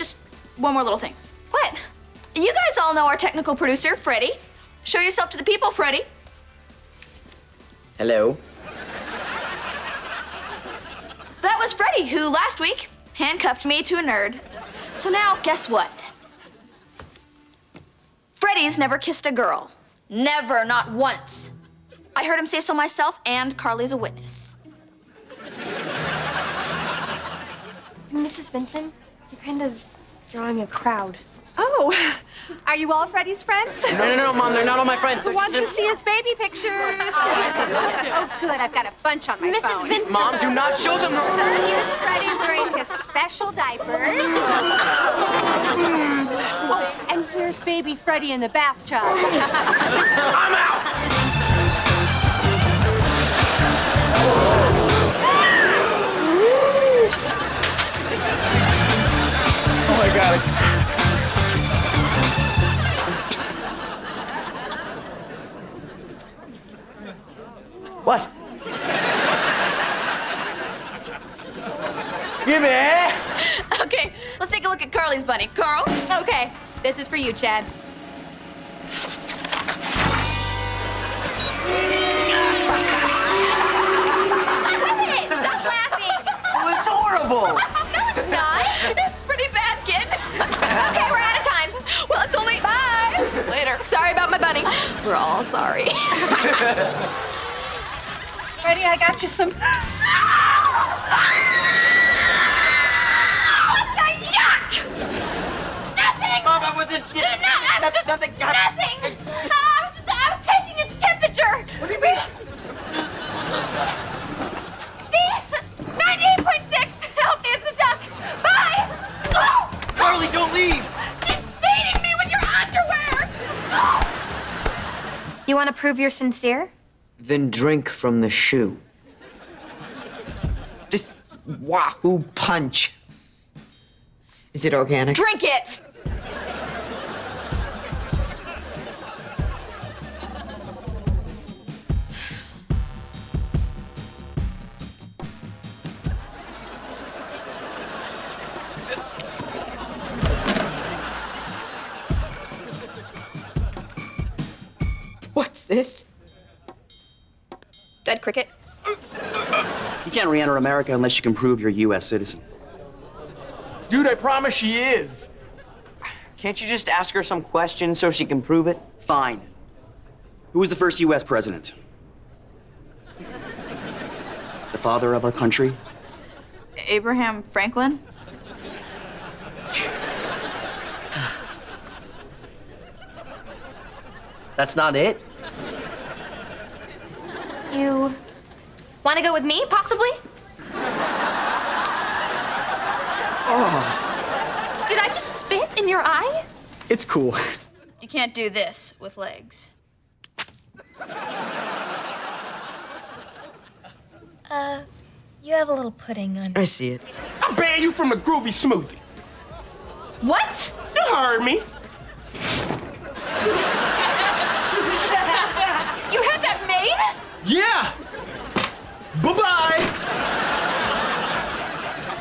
just one more little thing. What? You guys all know our technical producer, Freddie. Show yourself to the people, Freddie. Hello. That was Freddie, who last week handcuffed me to a nerd. So now, guess what? Freddie's never kissed a girl. Never, not once. I heard him say so myself, and Carly's a witness. Mrs. Benson, you're kind of drawing a crowd. Oh, are you all Freddie's friends? No, no, no, Mom, they're not all my friends. Who wants to see his baby pictures? Oh, oh, good. I've got a bunch on my Mrs. phone. Benson. Mom, do not show them. Here's Freddie wearing his special diapers. Hmm. oh, and here's baby Freddie in the bathtub. I'm out! Carl? Okay, this is for you, Chad. Quit it! Stop laughing! Well, it's horrible. No, it's not. It's pretty bad, kid. Okay, we're out of time. well, it's only. Bye. Later. Sorry about my bunny. We're all sorry. Freddie, I got you some. Nothing! Mom, I wasn't. No, I'm just nothing. nothing! I was, I was taking its temperature! What do you mean? See? 98.6! Help me, it's a duck! Bye! Oh! Carly, don't leave. It's beating me with your underwear! Oh. You want to prove you're sincere? Then drink from the shoe. This wahoo punch. Is it organic? Drink it. This? Dead cricket. You can't re-enter America unless you can prove you're a U.S. citizen. Dude, I promise she is. Can't you just ask her some questions so she can prove it? Fine. Who was the first U.S. president? The father of our country? Abraham Franklin. That's not it? You want to go with me, possibly? Oh. Did I just spit in your eye? It's cool. You can't do this with legs. Uh, you have a little pudding on. I see it. I ban you from the groovy smoothie. What? You heard me. You had that made? Yeah. Bye bye.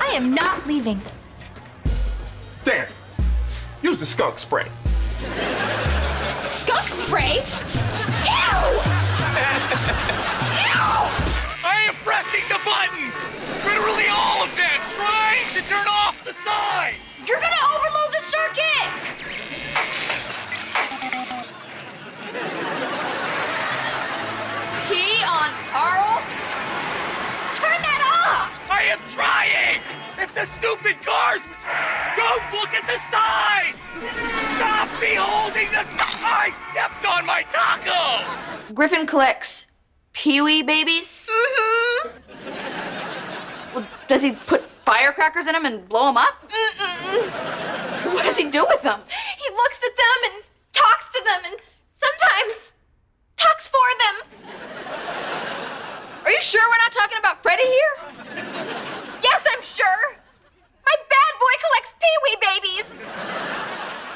I am not leaving. There. Use the skunk spray. Skunk spray? Ew! Ew! I am pressing the buttons! Literally all of them! Trying to turn off the sign! You're gonna overload the circuits! Off! I am trying! It's the stupid cars! Don't look at the sign! Stop beholding the sign! I stepped on my taco! Griffin collects Pee-wee babies. Mm-hmm. Well, does he put firecrackers in them and blow them up? Mm-mm. What does he do with them? He looks at them and talks to them and sometimes talks for them. Are you sure we're not talking about Freddie here? Yes, I'm sure. My bad boy collects pee-wee babies.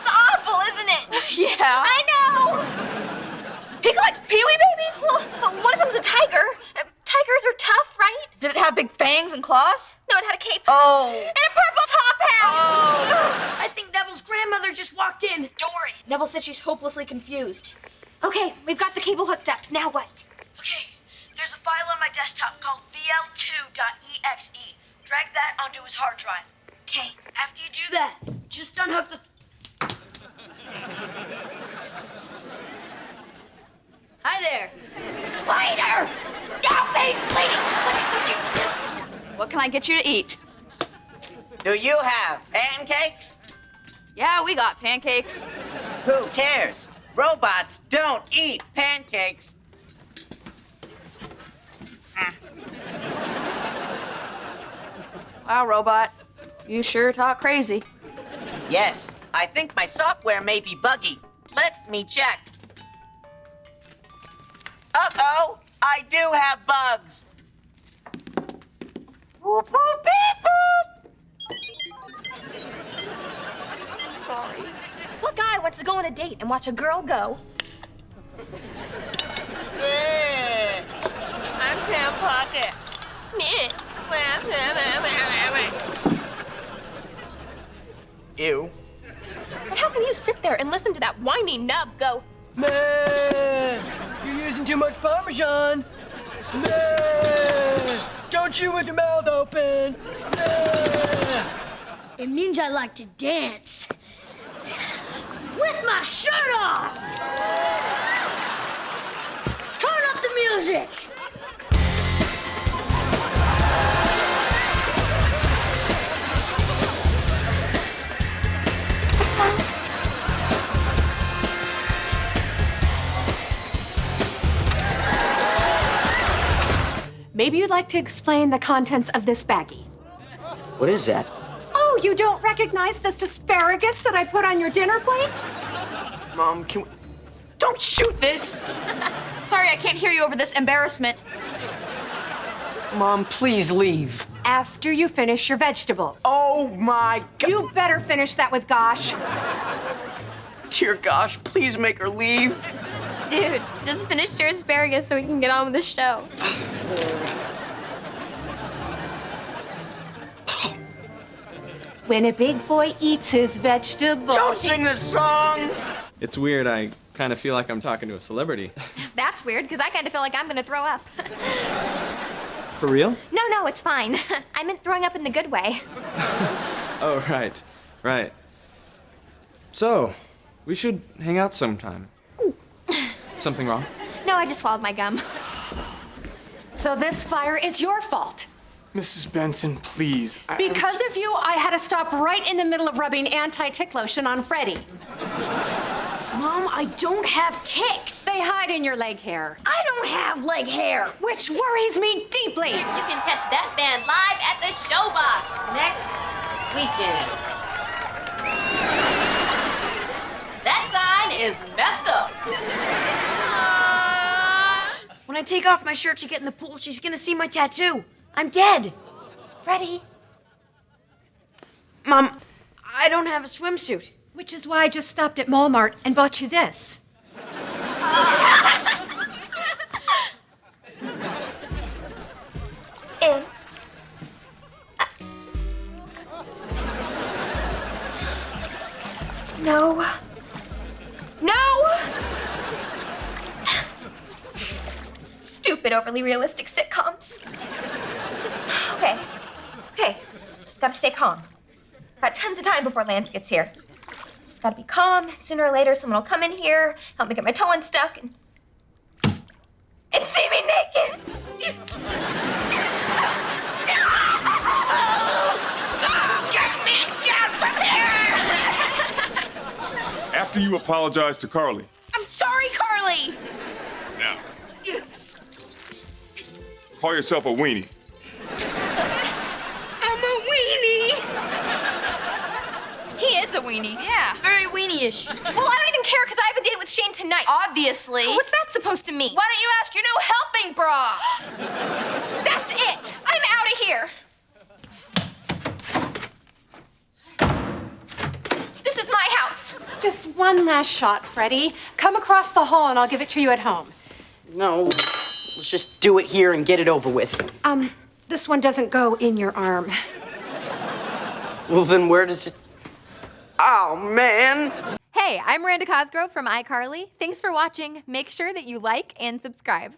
It's awful, isn't it? Yeah. I know. He collects Pee-wee babies? Well, one of them's a tiger. Uh, Tigers are tough, right? Did it have big fangs and claws? No, it had a cape. Oh. And a purple top hat. Oh. I think Neville's grandmother just walked in. Don't. Neville said she's hopelessly confused. Okay, we've got the cable hooked up. Now what? Okay, there's a file on my desktop called VL2.exe. Drag that onto his hard drive. Okay. After you do that, just unhook the. Hi there. Spider! Stop me, please! What can I get you to eat? Do you have pancakes? Yeah, we got pancakes. Who cares? Robots don't eat pancakes. Wow, robot. You sure talk crazy. Yes, I think my software may be buggy. Let me check. Uh-oh, I do have bugs. Whoop, whoop, beep, boop. Sorry. What guy wants to go on a date and watch a girl go? I'm Sam Puckett. Ew. And how can you sit there and listen to that whiny nub go, Man, you're using too much Parmesan. Man, don't chew with your mouth open. Man. It means I like to dance. With my shirt off! Turn up the music! Maybe you'd like to explain the contents of this baggie. What is that? Oh, you don't recognize this asparagus that I put on your dinner plate? Mom, can we... Don't shoot this! Sorry, I can't hear you over this embarrassment. Mom, please leave. After you finish your vegetables. Oh my god. You better finish that with Gosh. Dear gosh, please make her leave. dude, just finish your asparagus so we can get on with the show. When a big boy eats his vegetables. Don't sing this song! It's weird. I kind of feel like I'm talking to a celebrity. That's weird, because I kind of feel like I'm gonna throw up. For real? no, no, it's fine. I meant throwing up in the good way. Oh, right. Right. So, we should hang out sometime. Something wrong? No, I just swallowed my gum. So this fire is your fault. Mrs. Benson, please. I- Because of you, I had to stop right in the middle of rubbing anti-tick lotion on Freddie. Mom, I don't have ticks. They hide in your leg hair, I don't have leg hair. which worries me deeply. You can catch that band live at the Showbox next weekend. That sign is messed up. When I take off my shirt to get in the pool, she's gonna see my tattoo. I'm dead. Freddie, Mom, I don't have a swimsuit. which is why I just stopped at Walmart and bought you this. In. Eh. Uh. No. No! Stupid, overly realistic sitcoms. Okay. Okay, just, just gotta stay calm. Got tons of time before Lance gets here. Just gotta be calm. Sooner or later, someone will come in here, help me get my toe unstuck, and. and see me naked! Get me down from here! After you apologize to Carly. I'm sorry, Carly. Now. Call yourself a weenie. Is a weenie. Yeah. Very weenie-ish. Well, I don't even care because I have a date with Shane tonight. Obviously. What's that supposed to mean? Why don't you ask your no helping bra? That's it. I'm out of here. This is my house. Just one last shot, Freddie. Come across the hall and I'll give it to you at home. No, let's just do it here and get it over with. Um, this one doesn't go in your arm. Well, then where does it... Oh, man. Hey, I'm Miranda Cosgrove from iCarly. Thanks for watching. Make sure that you like and subscribe.